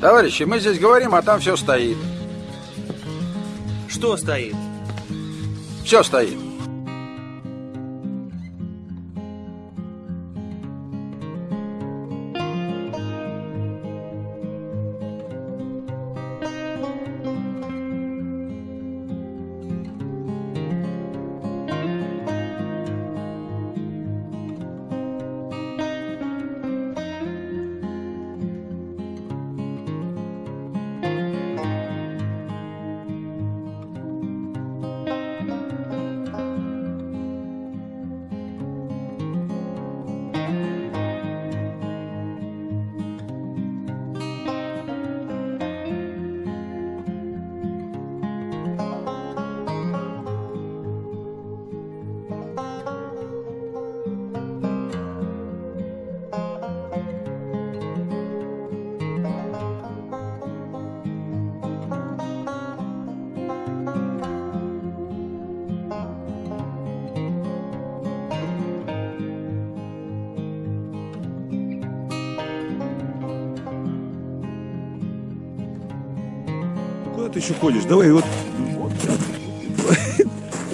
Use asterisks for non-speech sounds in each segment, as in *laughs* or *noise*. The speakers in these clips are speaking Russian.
Товарищи, мы здесь говорим, а там все стоит. Что стоит? Все стоит. Ты еще ходишь? Давай, вот.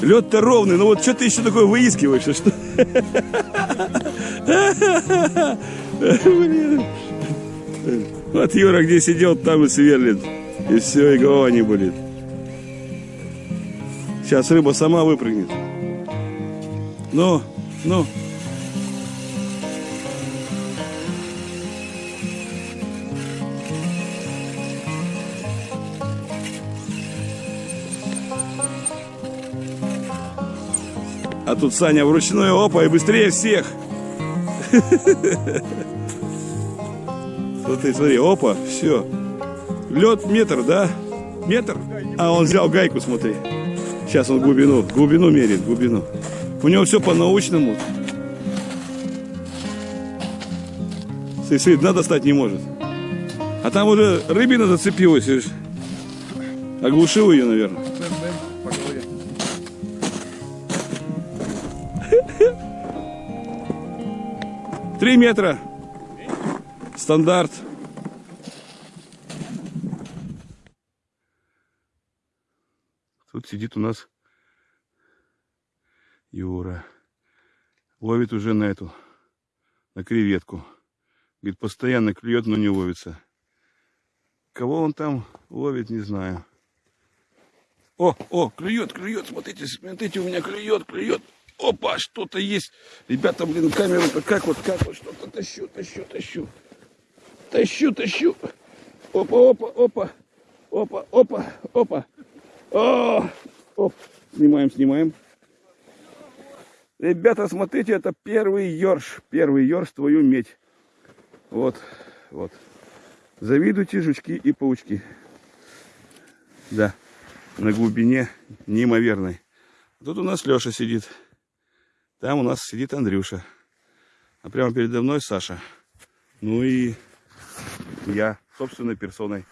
Лед-то ровный, но вот что ты еще такое выискиваешь? а Что? Вот Юра где сидел, там и сверлит. И все, и голова не болит. Сейчас рыба сама выпрыгнет. Ну, ну. Тут Саня вручную, опа, и быстрее всех. Смотри, смотри, опа, все. Лед метр, да? Метр? А он взял гайку, смотри. Сейчас он глубину, глубину мерит, глубину. У него все по-научному. Смотри, дна достать не может. А там уже рыбина зацепилась. Оглушил ее, наверное. Три метра. Стандарт. Тут сидит у нас Юра. Ловит уже на эту, на креветку. Говорит, постоянно клюет, но не ловится. Кого он там ловит, не знаю. О, о, клюет, клюет, смотрите, смотрите, у меня клюет, клюет. Опа, что-то есть. Ребята, блин, камеру-то как вот, как вот, что-то тащу, тащу, тащу. Тащу, тащу. Опа, опа, опа. Опа, опа, опа. О, оп. Снимаем, снимаем. Ребята, смотрите, это первый ерш. Первый ерш твою медь. Вот, вот. Завидуйте жучки и паучки. Да, на глубине неимоверной. Тут у нас Леша сидит. Там у нас сидит Андрюша. А прямо передо мной Саша. Ну и я собственной персоной.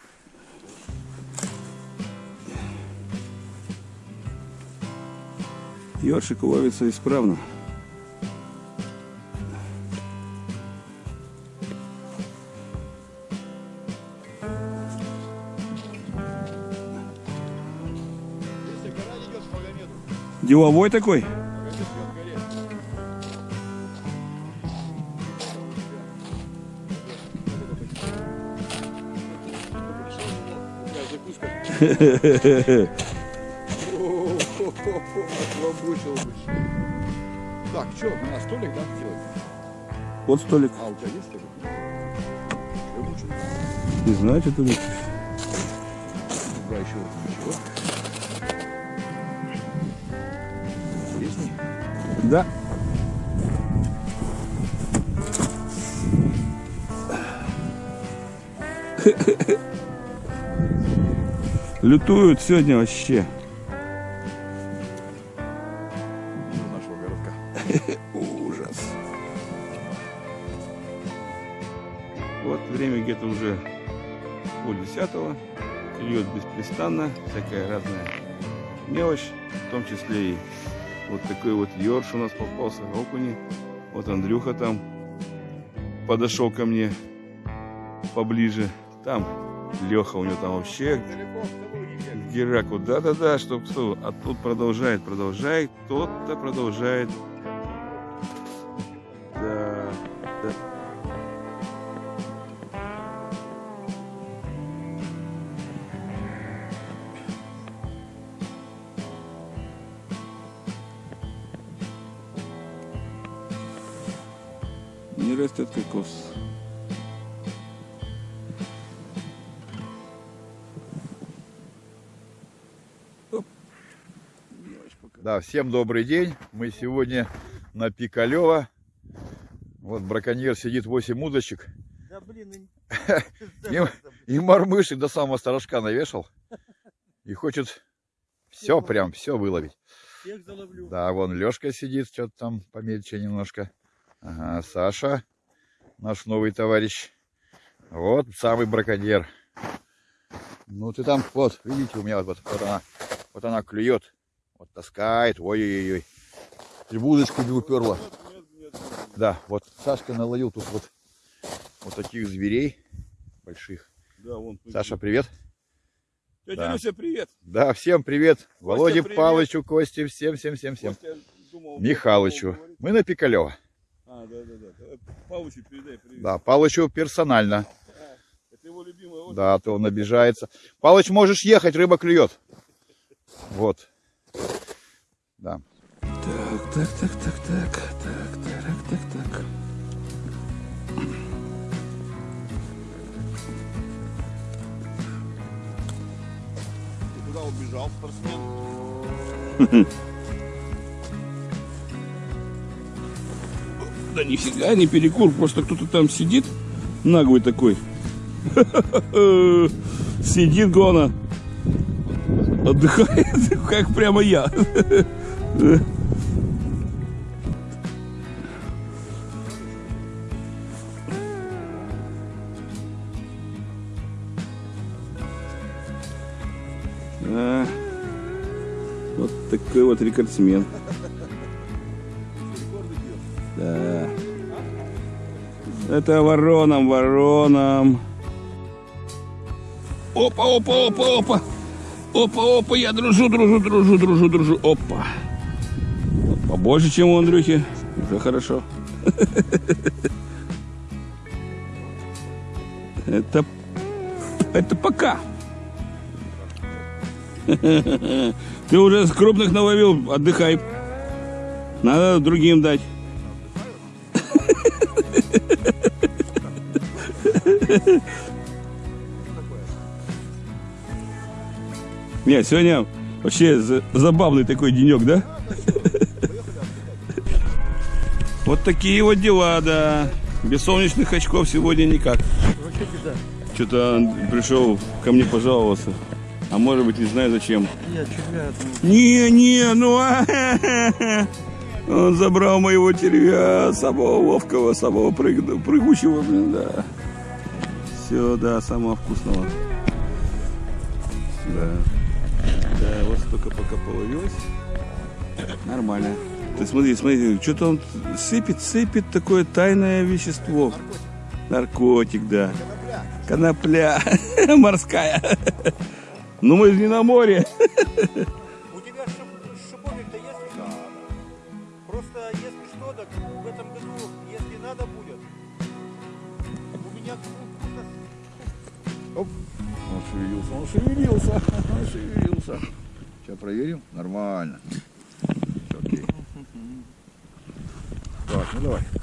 Ёршик ловится исправно. Деловой такой? Отлобучил бы. Так, что, на столик, да, делать? Вот столик. А, у тебя есть столик? Не знаю, что ты будешь. Да, еще ничего. Интересней? Да. *laughs* Лютуют сегодня вообще. Из нашего городка. Ужас. Вот время где-то уже пол десятого. Льет беспрестанно, всякая разная мелочь, в том числе и вот такой вот ерш у нас попался, окуни. Вот Андрюха там подошел ко мне поближе. Там Леха у него там вообще Бегай. Гераку, да-да-да, чтоб что, а тут продолжает, продолжает, тот-то продолжает. Всем добрый день. Мы сегодня на Пикалево. Вот браконьер сидит 8 удочек. Да блин, *laughs* И, и мормышек до самого сторожка навешал. И хочет все прям, все выловить. всех заловлю. Да, вон Лешка сидит, что-то там помельче немножко. Ага, Саша, наш новый товарищ. Вот самый браконьер. Ну ты там, вот, видите, у меня вот, вот, вот она, вот она клюет, вот таскает, ой-ой-ой. И удочку не уперла. Да, вот Сашка наловил тут вот, вот таких зверей больших. Да, вон. Саша, привет. Тетя да. Люся, привет. Да, всем привет. Володе привет. Палычу, Косте, всем, всем, всем, всем. Костя думал, Михалычу. Мы на Пикалево. А, да, да, да. Давай Павловичу передай привет. Да, Палычу персонально. Это его озеро. Да, а то он обижается. Палыч, можешь ехать, рыба клюет. Вот. Да. Так, так, так, так, так, так, так, так, так. Куда убежал спортсмен? *laughs* Да нифига не перекур, просто кто-то там сидит, наглый такой. *laughs* Сидит гона. Отдыхает, *laughs* как прямо я. А, вот такой вот рекордсмен. Да. Это вороном, вороном. Опа, опа, опа, опа. Опа, опа, я дружу, дружу, дружу, дружу, дружу. Опа. Побольше, чем у Андрюхи. Уже хорошо. Это, это пока. Ты уже с крупных наловил, отдыхай. Надо другим дать. Не, сегодня вообще за- забавный такой денек, да? Вот такие вот дела, да. Без солнечных очков сегодня никак. Что-то пришел ко мне пожаловаться. А может быть, не знаю зачем. Я червя Не, не, ну а, Он забрал моего червя, самого ловкого, самого прыг- прыгучего, блин, да. Все, да, самого вкусного. Да. Да, вот столько пока половилось. Нормально. Ты смотри, смотри, что-то он сыпет, сыпет такое тайное вещество. Наркотик, да. Конопля. *laughs* Морская. Ну мы же не на море.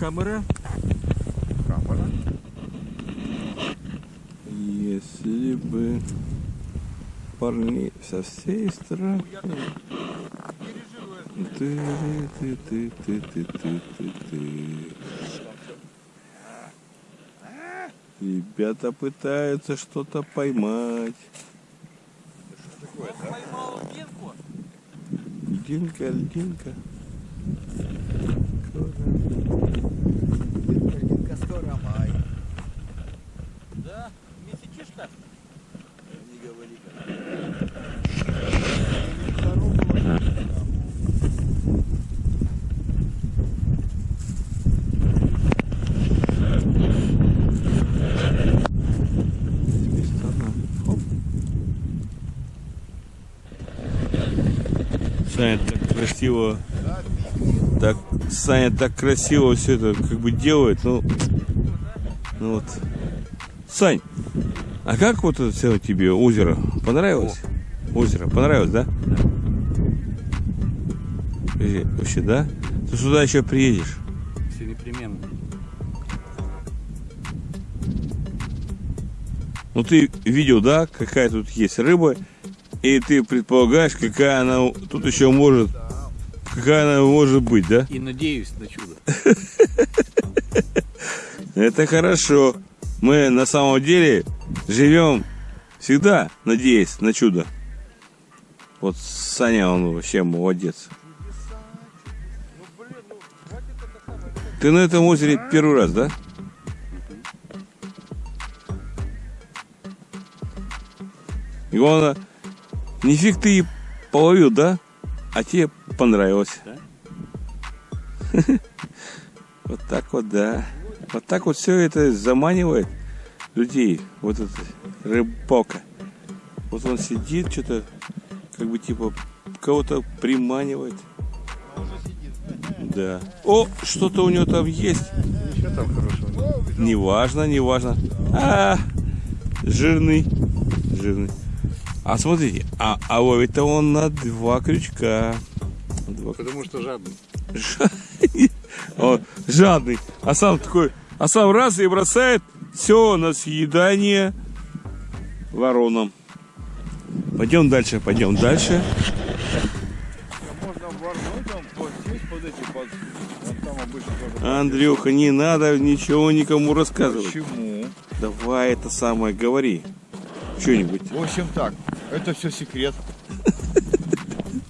Камера? Камера. Если бы парни со всей страны. Ты, ты, ты, ты, ты, ты, ты, ты. Ребята пытаются что-то поймать. Поймал льдинку. Льдинка, льдинка начинает так красиво Саня так красиво все это как бы делает, ну, ну вот. Сань, а как вот это все тебе озеро? Понравилось? Озеро, понравилось, да? Э, Вообще, да? Ты сюда еще приедешь? Все непременно. Ну ты видел, да, какая тут есть рыба, и ты предполагаешь, какая она тут еще может, какая она может быть, да? И надеюсь на чудо. Это хорошо. Мы на самом деле живем всегда, надеясь на чудо. Вот Саня, он вообще молодец. Ты на этом озере первый раз, да? И главное, нифиг ты и половил, да? А тебе понравилось. *laughs* Вот так вот, да. Вот так вот все это заманивает людей. Вот эта рыбалка. Вот он сидит, что-то, как бы типа кого-то приманивает. Да. О, что-то у него там есть. Что там хорошего? Неважно, неважно. А, жирный, жирный. А смотрите, а, а ловит-то он на два крючка. Два Потому что жадный. *laughs* Он жадный. А сам такой, а сам раз и бросает все на съедание воронам. Пойдем дальше, пойдем дальше. Вот. Андрюха, не надо ничего никому рассказывать. Почему? Давай это самое, говори. Что-нибудь. В общем так, это все секрет.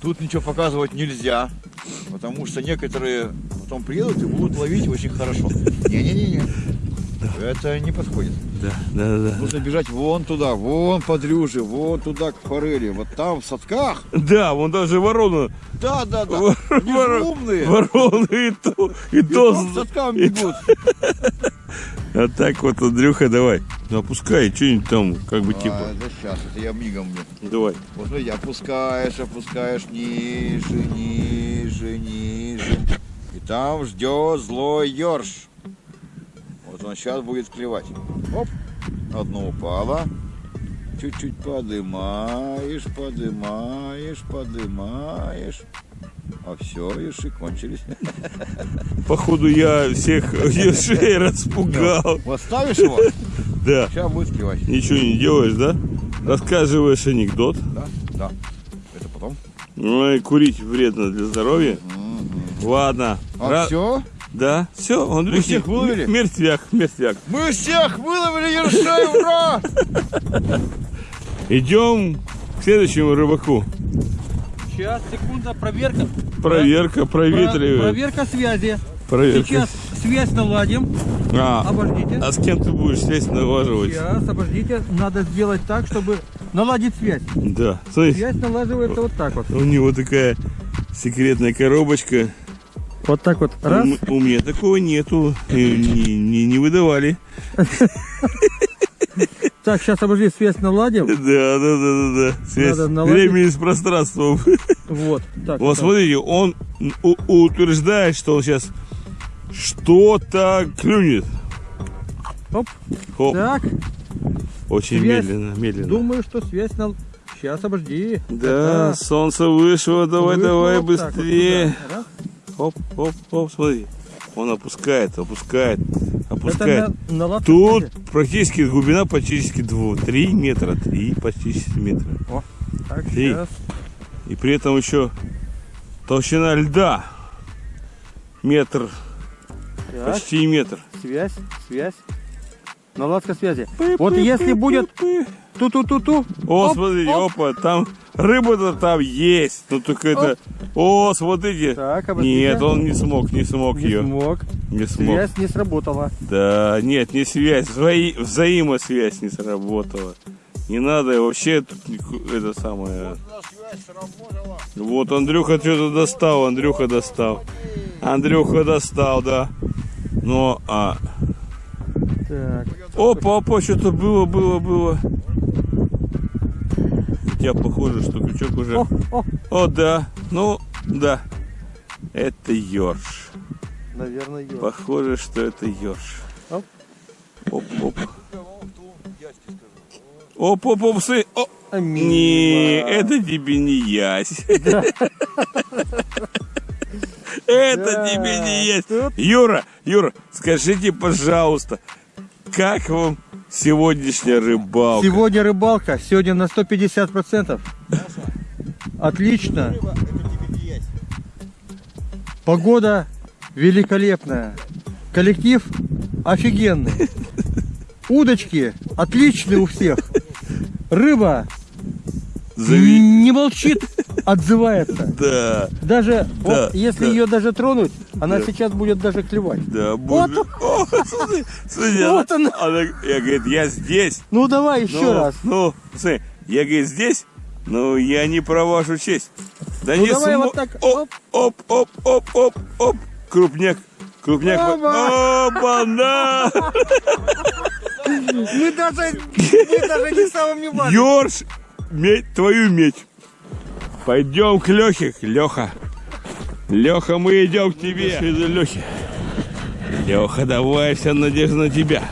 Тут ничего показывать нельзя, потому что некоторые потом приедут и будут ловить очень хорошо. Не-не-не-не. Это не подходит. Да, да, да. Нужно бежать вон туда, вон под рюжи, вон туда к форели. Вот там в садках. Да, вон даже ворона. Да, да, да. Вор- Они умные. Вороны и то, и И то. там к садкам и бегут. А так вот, Андрюха, давай. Ну опускай, что-нибудь там, как бы А, типа. да сейчас, это я мигом мне. Давай. Вот смотри, опускаешь, опускаешь ниже, ниже, ниже. И там ждет злой ерш. Вот он сейчас будет клевать. Оп, одно упало. Чуть-чуть подымаешь, подымаешь, подымаешь. А все, ерши кончились. Походу я всех ершей распугал. Вот ставишь его, Да. сейчас будет клевать. Ничего не делаешь, да? Рассказываешь анекдот. Да, да. Это потом. Ну и курить вредно для здоровья. Ладно. А Ра- все? Да, все, Андрюхи. всех выловили? Мертвяк, мертвяк. Мы всех выловили ершей, ура! Идем к следующему рыбаку. Сейчас, секунда, проверка. Проверка, Про- проветривает. проверка связи. Проверка. Сейчас связь наладим. А, Обождите. а с кем ты будешь связь налаживать? Сейчас, обождите. Надо сделать так, чтобы наладить связь. Да. Смотри, Связь налаживается вот так вот. у него такая секретная коробочка. Вот так вот. У, Раз. м- у меня такого нету. Не, не, не выдавали. *laughs* Так, сейчас, обожди, связь наладим. *laughs* Да, да, да, да, да. Связь времени с пространством. *laughs* Вот. Так. Вот так. смотрите, он утверждает, что он сейчас что-то клюнет. Оп. Хоп. Так, Очень связь. медленно, медленно. думаю, что связь нал... Сейчас, обожди. Да, Так, солнце вышло, давай, вышло давай, вот так вот быстрее. Раз. Хоп, хоп, хоп, смотри. Он опускает, опускает, опускает. Это на, наладка Тут связи. практически глубина практически 2, 3 метра, 3 почти метра. Так, Три. сейчас. И при этом еще толщина льда метр, Так, почти метр. связь, связь. Наладка связи. Вот если будет ту-ту-ту-ту. О, оп, смотрите, оп. опа, там рыба-то там есть. Ну только это. О, смотрите. Так, обождите. Нет, он не смог, не смог Не ее. смог. Не смог. Связь не сработала. Да, нет, не связь, взаи- взаимосвязь не сработала. Не надо вообще это самое. Вот Андрюха что-то достал, Андрюха достал. Андрюха достал, да. Но, а... Так. Опа, опа, что-то было, было, было. Хотя похоже, что крючок уже... О, о, О, да, Ну, да. Это ёрш. Наверное, ее. Похоже, что это ёрш. Оп. Оп, оп. Оп, оп, оп, сы. О, А не, это тебе не ясь. Это Да. тебе не ясь. Тут- Юра, Юра, скажите, пожалуйста, как вам сегодняшняя рыбалка? Сегодня рыбалка, сегодня на 150%. Отлично. Погода великолепная. Коллектив офигенный. Удочки отличные у всех. Рыба Зави- не молчит, отзывается. Да, Даже Да, вот, если да. ее даже тронуть, она сейчас будет даже клевать. да, боже. О, смотри, смотри, Вот она, она. я говорит, я здесь. Ну давай еще ну, раз. Ну, смотри, я говорит, здесь, но я не про вашу честь. Да Ну, не давай смо- вот так, Оп, оп, оп, оп, оп, оп. Крупняк. Крупняк. Оба. Оба-на! Мы даже, мы даже не самым не важным. Ёрш, медь, твою медь. Пойдем к Лехе, Леха. Леха, мы идем к тебе. Лехе. Леха, давай, вся надежда на тебя.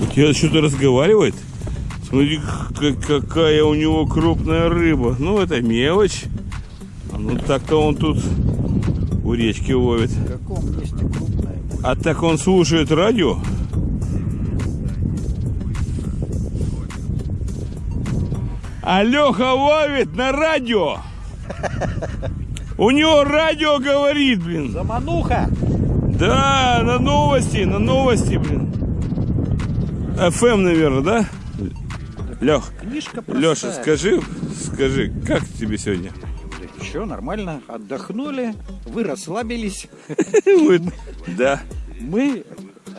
У тебя что-то разговаривает? Смотри, какая у него крупная рыба. Ну, это мелочь. А Ну, так-то он тут у речки ловит. В каком месте крупная? А так он слушает радио? Алёха ловит на радио! У него радио говорит, блин. Замануха! Да, на новости, на новости, блин. ФМ, наверное, да? Лех, Книжка Леша, простая. скажи, скажи, как тебе сегодня? Все нормально, отдохнули, вы расслабились, *laughs* Да, мы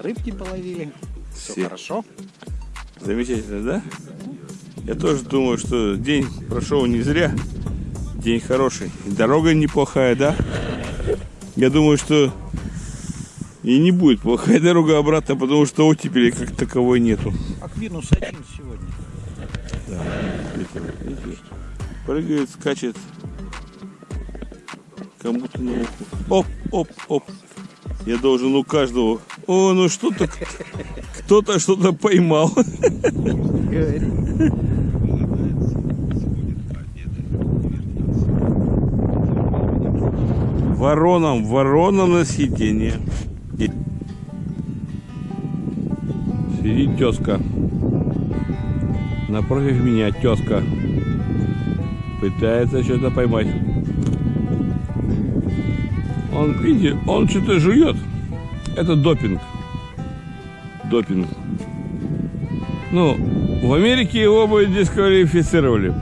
рыбки половили. Все. хорошо. замечательно, да? Я тоже думаю, что день прошел не зря. День хороший. И Дорога неплохая, да? Я думаю, что и не будет плохая дорога обратно, потому что оттепели как таковой нету. Аквинус один сегодня. Видишь? Прыгает, скачет. Кому-то на ухо. Оп, оп, оп. Я должен у каждого. О, ну что-то... Кто-то что-то поймал. Вороном, вороном на сиденье. Сидит тезка. Напротив меня тезка. Пытается что-то поймать. Он, видите, он что-то жует. Это допинг. Допинг. Ну, в Америке его бы дисквалифицировали.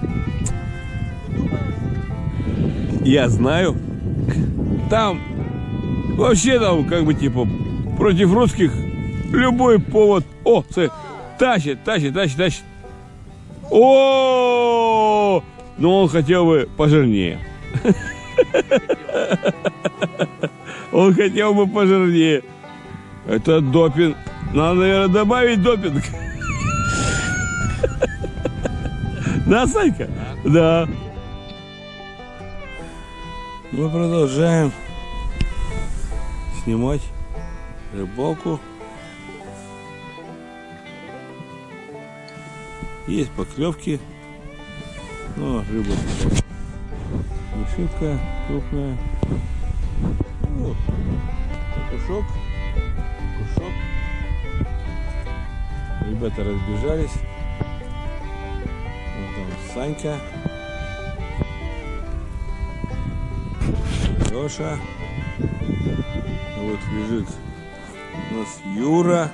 Я знаю. Там вообще там как бы типа против русских любой повод. О, тащит, тащит, тащит, тащит. О, но он хотел бы пожирнее. *laughs* Он хотел бы пожирнее. Это допинг. Надо, наверное, добавить допинг. *laughs* Да, Санька? Да. Мы продолжаем снимать рыбалку. Есть поклевки. Но рыба не шибко крупная. Ну, кушок. Кушок. Ребята разбежались. Вот там Санька. Леша. Вот лежит у нас Юра.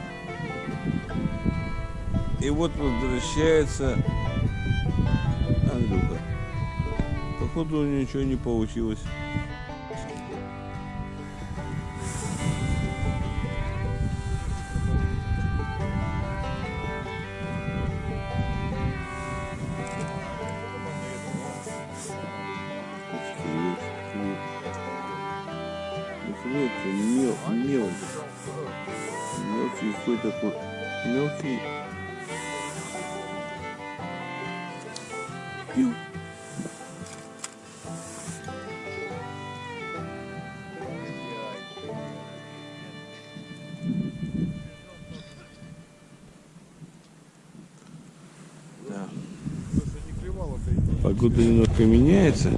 И вот возвращается Андрюха. Походу у него ничего не получилось. ты. Да. Погода немножко меняется.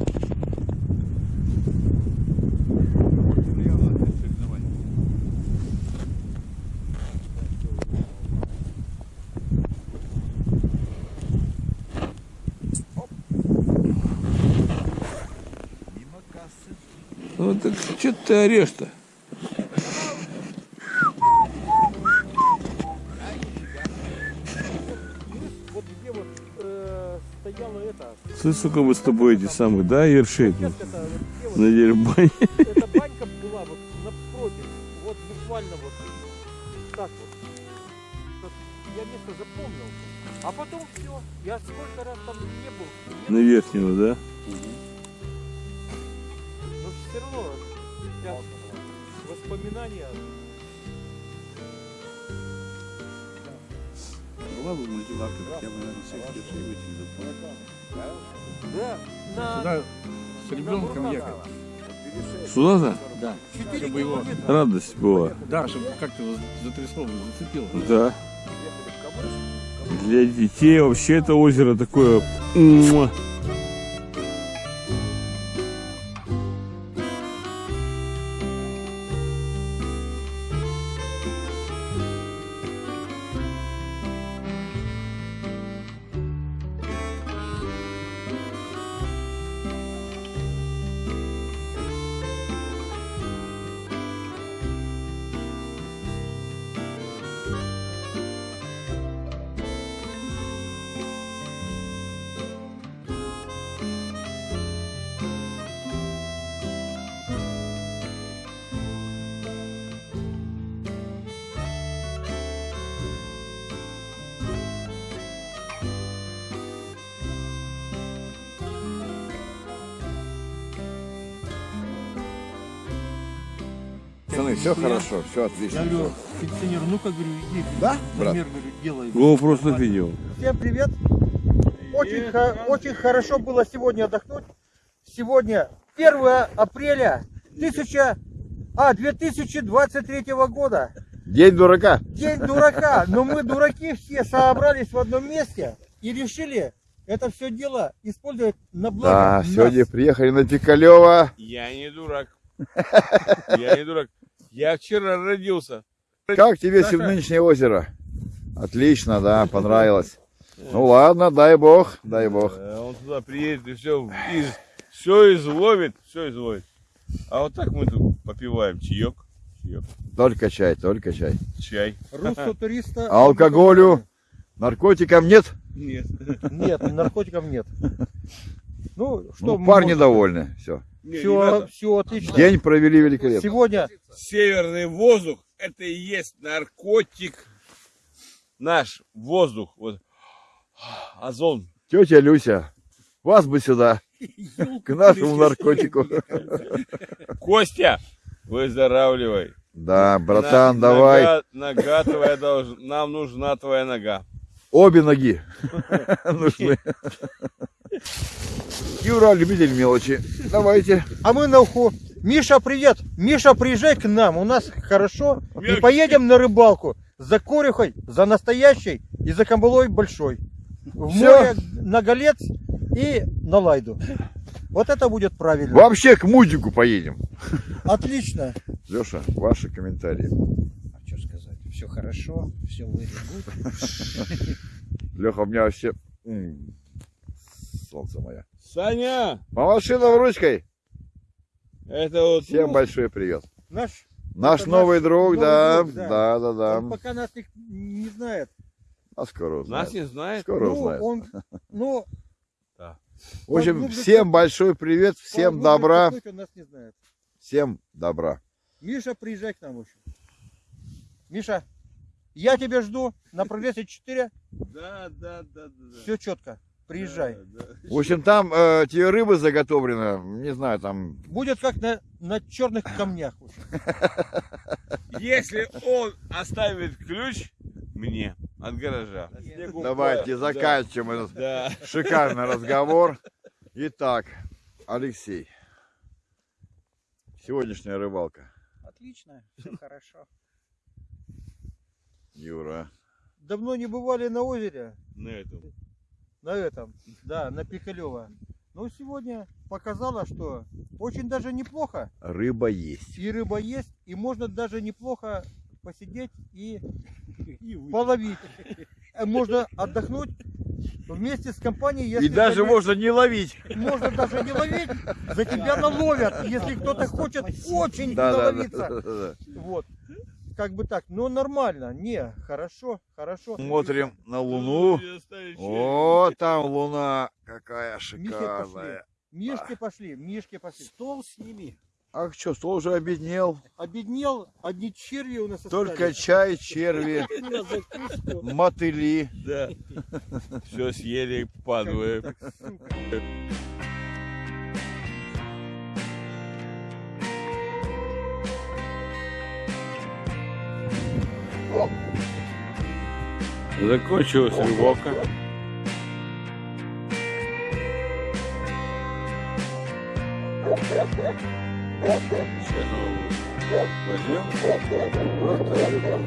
Ну так что ты орешь-то? Вот где вот стояла это, Слышь, сука, мы с тобой эти самые, да, ершей? На дерьбане. эта банька была вот напротив, вот буквально вот так вот. Я место запомнил. А потом все. Я сколько раз там не был. На верхнего, да? Я воспоминания. Была бы мультиварка, я бы, наверное, всех детей Да, на Сюда с ребенком ехать. Сюда-то? Да. 4 Чтобы его-. Радость была. Да, чтобы как-то его затрясло, зацепило. Да. Для детей вообще это озеро такое... Пацаны, все хорошо, все отлично. Я говорю, ну-ка, говорю, иди. Да, брат? Замер, говорю, делай. Го просто видео. Всем привет! Очень, хо- очень хорошо было сегодня отдохнуть. Сегодня 1 апреля 1000, а, 2023 года. День дурака. День дурака. Но мы дураки все собрались в одном месте и решили это все дело использовать на Да, благо нас. сегодня приехали на Пикалева. Я не дурак. *laughs* Я не дурак. Я вчера родился. Как тебе нынешнее озеро? Отлично, да, понравилось. Ну ладно, дай бог, дай бог. Э, Он туда приедет и все, все изловит, все изловит. А вот так мы тут попиваем чаек, чаек, Только чай, только чай. чай. Руссо туриста. А *laughs* алкоголю, наркотикам нет? Нет. Нет, наркотиков нет. Ну, что Ну, парни можем- довольны. Все. Все, все отлично. День провели великолепно. Сегодня Северный воздух – это и есть наркотик. Наш воздух, вот, озон. Тетя Люся, вас бы сюда, к нашему наркотику. Костя, выздоравливай. Да, братан, На- давай. Нога, нога твоя должна, нам нужна твоя нога. Обе ноги *laughs* нужны. *laughs* Юра, любитель мелочи. Давайте. А мы на уху. Миша, привет! Миша, приезжай к нам, у нас хорошо. И поедем на рыбалку. За корюхой, за настоящей и за камбалой большой. В Всё. море на Голец и на Лайду. Вот это будет правильно. Вообще к мудику поедем. Отлично. Леша, ваши комментарии. А что сказать? Все хорошо, все very Леха, у меня вообще... Солнце мое. Саня, Помаши нам ручкой. это вот Всем большой привет. Наш, Наш новый наш друг, новый да, друг, да. да, да, да. он пока нас не, не знает. А скоро нас узнает. не знает. Скоро Ну, узнает. он, ну, В общем, поглубже всем копнуть. большой привет, всем поглубже добра, копнуть Он нас не знает. всем добра. Миша, приезжай к нам еще. Миша, я тебя жду на прогрессе 4. Да, да, да, да. да. Все четко. Приезжай. Да, да. В общем, там э, тебе рыба заготовлена, не знаю, там Будет как на, на черных камнях. *laughs* Если он оставит ключ мне от гаража. Давайте да, заканчиваем этот Да. шикарный разговор. Итак, Алексей, сегодняшняя рыбалка. Отлично, все хорошо. Юра. Давно не бывали на озере. На этом. На этом, да, на Пикалево. Но сегодня показала, что очень даже неплохо. Рыба есть. И рыба есть, и можно даже неплохо посидеть и *laughs* половить. Э, Можно отдохнуть вместе с компанией. если И даже зайдешь- можно не ловить. можно даже не ловить, за тебя наловят, если кто-то хочет очень Да, да, да, наловиться. да, да. Вот. Как бы так, но нормально, не, хорошо, хорошо. Смотрим на Луну. О, там Луна какая пошли. шикарная. Мишки пошли, мишки пошли. Стол сними. Ах, что, стол уже обеднел. Обеднел, одни черви у нас Только остались. чай, *laughs* черви, мотыли. Да. *laughs* Все съели, падают. Закончилась рыбалка. Сейчас мы возьмем. Просто рыбу.